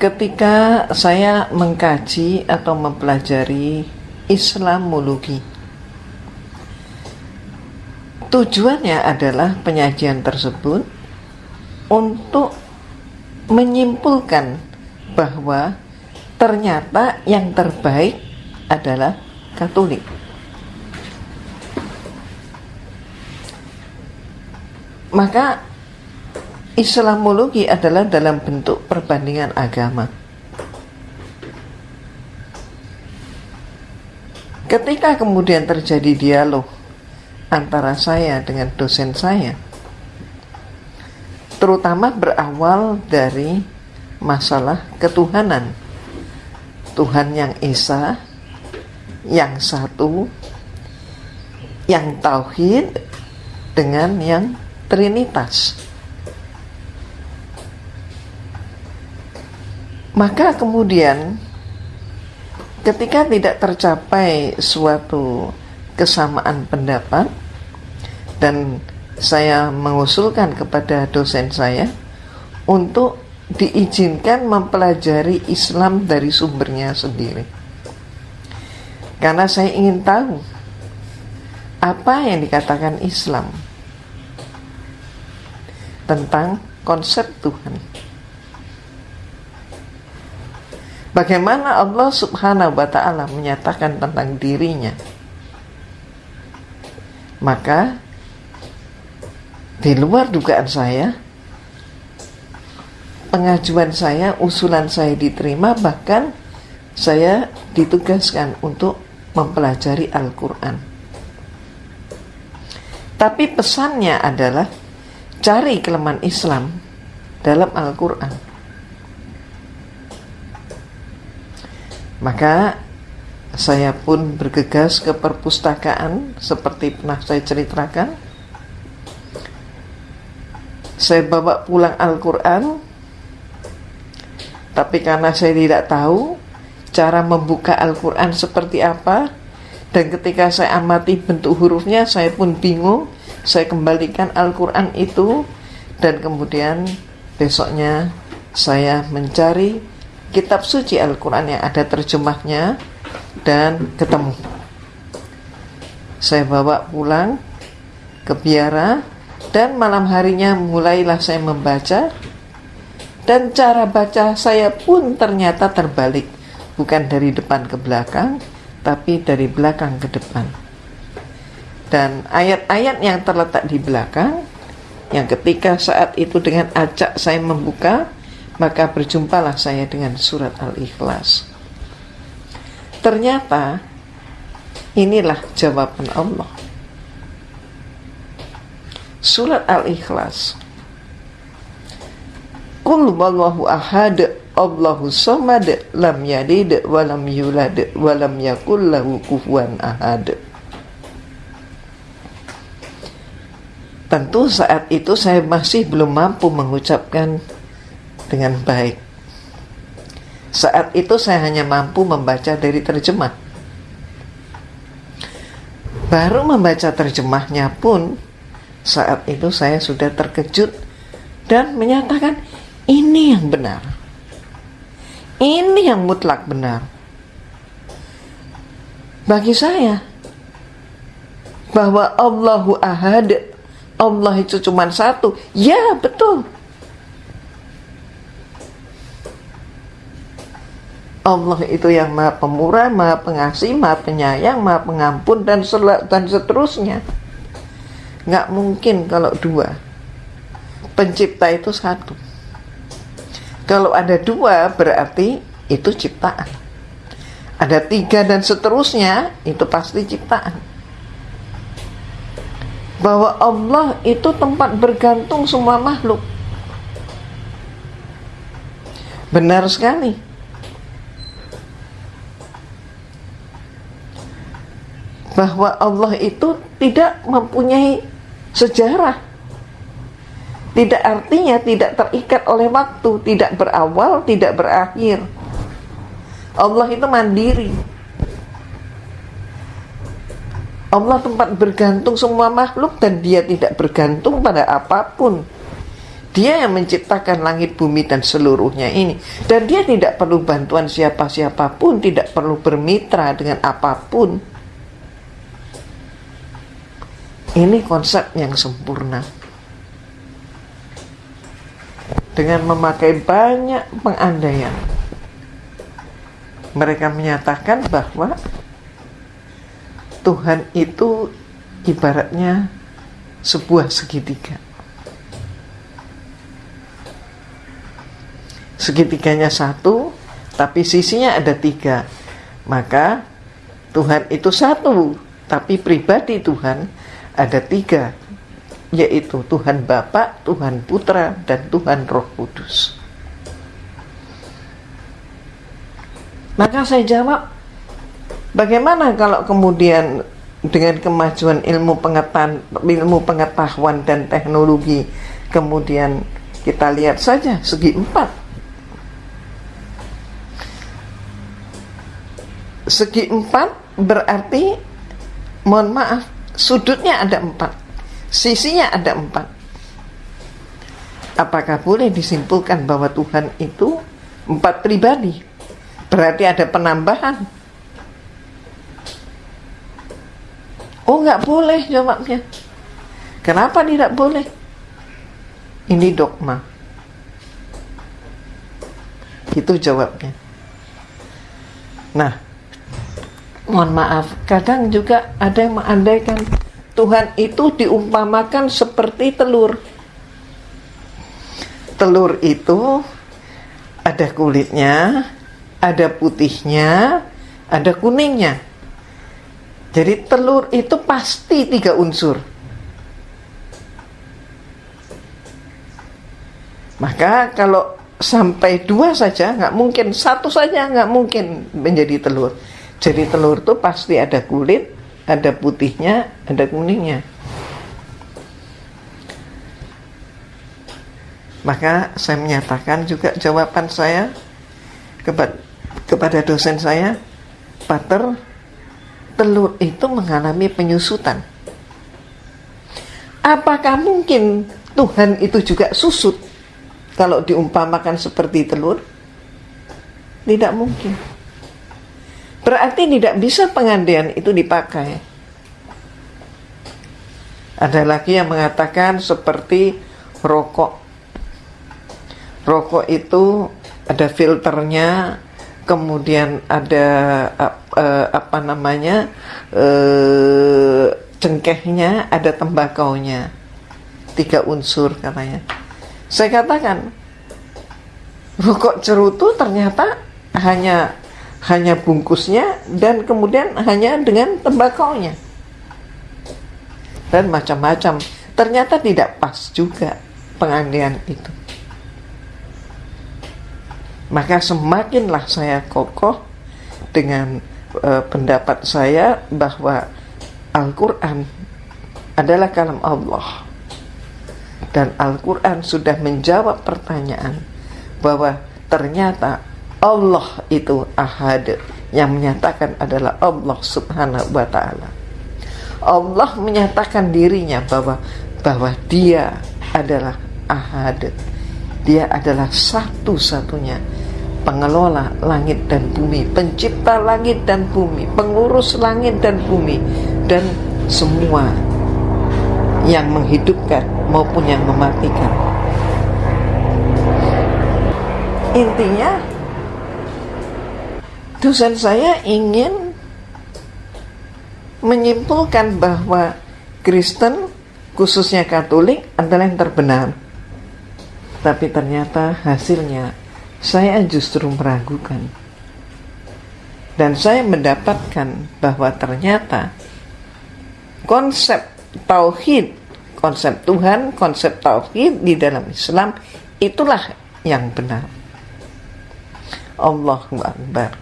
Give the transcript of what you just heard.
ketika saya mengkaji atau mempelajari Islamologi tujuannya adalah penyajian tersebut untuk menyimpulkan bahwa ternyata yang terbaik adalah Katolik. Maka Islamologi adalah dalam bentuk perbandingan agama. Ketika kemudian terjadi dialog antara saya dengan dosen saya, terutama berawal dari masalah ketuhanan. Tuhan yang Esa, yang satu, yang tauhid dengan yang trinitas. Maka kemudian ketika tidak tercapai suatu kesamaan pendapat dan saya mengusulkan kepada dosen saya untuk diizinkan mempelajari Islam dari sumbernya sendiri. Karena saya ingin tahu apa yang dikatakan Islam tentang konsep Tuhan. Bagaimana Allah Subhanahu wa taala menyatakan tentang dirinya? Maka di luar dugaan saya, pengajuan saya, usulan saya diterima, bahkan saya ditugaskan untuk mempelajari Al-Quran. Tapi pesannya adalah cari kelemahan Islam dalam Al-Quran. Maka saya pun bergegas ke perpustakaan seperti pernah saya ceritakan. Saya bawa pulang Al-Quran tapi karena saya tidak tahu cara membuka Al-Quran seperti apa, dan ketika saya amati bentuk hurufnya, saya pun bingung. Saya kembalikan Al-Quran itu, dan kemudian besoknya saya mencari kitab suci Al-Quran yang ada terjemahnya, dan ketemu. Saya bawa pulang ke biara, dan malam harinya mulailah saya membaca dan cara baca saya pun ternyata terbalik. Bukan dari depan ke belakang, tapi dari belakang ke depan. Dan ayat-ayat yang terletak di belakang, yang ketika saat itu dengan acak saya membuka, maka berjumpalah saya dengan surat Al-Ikhlas. Ternyata inilah jawaban Allah. Surat Al-Ikhlas Kul wallahu ahad Allahu samad lam yalid wa lam yulad wa lam yakul lahu kufuwan ahad. Tentu saat itu saya masih belum mampu mengucapkan dengan baik. Saat itu saya hanya mampu membaca dari terjemah. Baru membaca terjemahnya pun saat itu saya sudah terkejut dan menyatakan ini yang benar. Ini yang mutlak benar. Bagi saya, bahwa Allahu Ahad, Allah itu cuma satu. Ya, betul. Allah itu yang maha pemurah, maha pengasih, maha penyayang, maha pengampun, dan, dan seterusnya. Nggak mungkin kalau dua. Pencipta itu satu. Kalau ada dua berarti itu ciptaan. Ada tiga dan seterusnya itu pasti ciptaan. Bahwa Allah itu tempat bergantung semua makhluk. Benar sekali. Bahwa Allah itu tidak mempunyai sejarah tidak artinya tidak terikat oleh waktu, tidak berawal, tidak berakhir. Allah itu mandiri. Allah tempat bergantung semua makhluk dan dia tidak bergantung pada apa pun. Dia yang menciptakan langit, bumi, dan seluruhnya ini. Dan dia tidak perlu bantuan siapa-siapapun, tidak perlu bermitra dengan apa pun. Ini konsep yang sempurna. Dengan memakai banyak pengandaian. Mereka menyatakan bahwa Tuhan itu ibaratnya sebuah segitiga segitiganya satu, tapi sisinya ada tiga. Maka Tuhan itu satu, tapi pribadi Tuhan ada tiga, yaitu Tuhan Bapa, Tuhan Putra, dan Tuhan Roh Kudus. Maka saya jawab, bagaimana kalau kemudian dengan kemajuan ilmu pengetahuan, ilmu pengetahuan dan teknologi, kemudian kita lihat saja segi empat segi empat berarti mohon maaf sudutnya ada empat. Sisinya ada empat. Apakah boleh disimpulkan bahwa Tuhan itu empat pribadi? Berarti ada penambahan. Oh nggak boleh jawabnya. Kenapa tidak boleh? Ini dogma. Itu jawabnya. Nah mohon maaf, kadang juga ada yang mengandaikan Tuhan itu diumpamakan seperti telur. Telur itu ada kulitnya, ada putihnya, ada kuningnya. Jadi telur itu pasti tiga unsur. Maka kalau sampai dua saja nggak mungkin, satu saja nggak mungkin menjadi telur. Jadi telur itu pasti ada kulit, ada putihnya, ada kuningnya. Maka saya menyatakan juga jawaban saya kepada, kepada dosen saya, Pater, telur itu mengalami penyusutan. Apakah mungkin Tuhan itu juga susut kalau diumpamakan seperti telur? Tidak mungkin. Berarti tidak bisa pengandian itu dipakai. Ada lagi yang mengatakan seperti rokok. Rokok itu ada filternya, kemudian ada uh, apa namanya uh, cengkehnya, ada tembakaunya, tiga unsur katanya. Saya katakan rokok cerutu ternyata hanya hanya bungkusnya dan kemudian hanya dengan tembakaunya. Dan macam-macam. Ternyata tidak pas juga pengandian itu. Maka semakinlah saya kokoh dengan uh, pendapat saya bahwa Al-Quran adalah kalam Allah. Dan Al-Quran sudah menjawab pertanyaan bahwa ternyata Allah itu ahad. Yang menyatakan adalah Allah subhanahu wa ta'ala. Allah menyatakan dirinya bahwa bahwa dia adalah ahad. Dia adalah satu-satunya pengelola langit dan bumi pencipta langit dan bumi pengurus langit dan bumi dan semua yang menghidupkan maupun yang mematikan. Intinya dosen saya ingin menyimpulkan bahwa Kristen khususnya Katolik adalah yang terbenar. Tapi ternyata hasilnya saya justru meragukan. Dan saya mendapatkan bahwa ternyata konsep tauhid, konsep Tuhan, konsep tauhid di dalam Islam itulah yang benar. Allahu Akbar.